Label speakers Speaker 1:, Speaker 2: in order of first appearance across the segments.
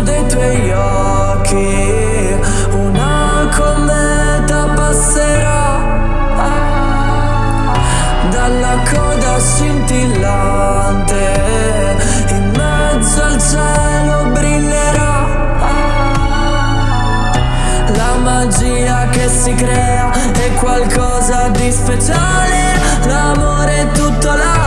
Speaker 1: blu dei tuoi occhi. Una cometa passerà. Dalla coda scintillante In mezzo al cielo brillerà. La magia che si crea è qualcosa di speciale. L'amore è tutto l'amore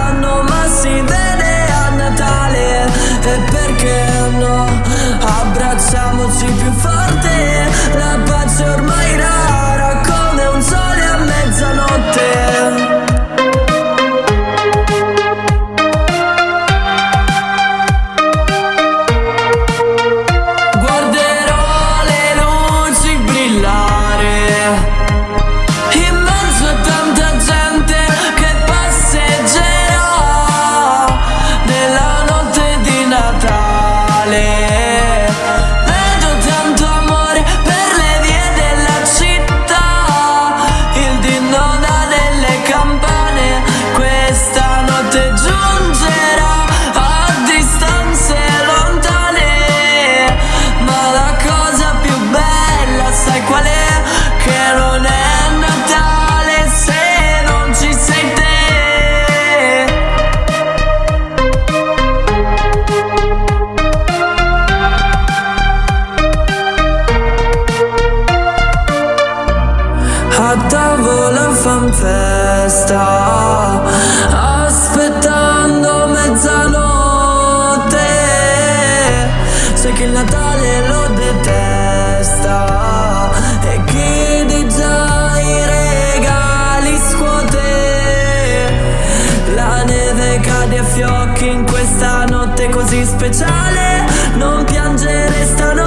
Speaker 1: a tavola fan festa Aspettando mezzanotte. So che il Natale lo detesta E chi di già i regali scuote. La neve cade a fiocchi in questa notte così speciale Non piangere stanotte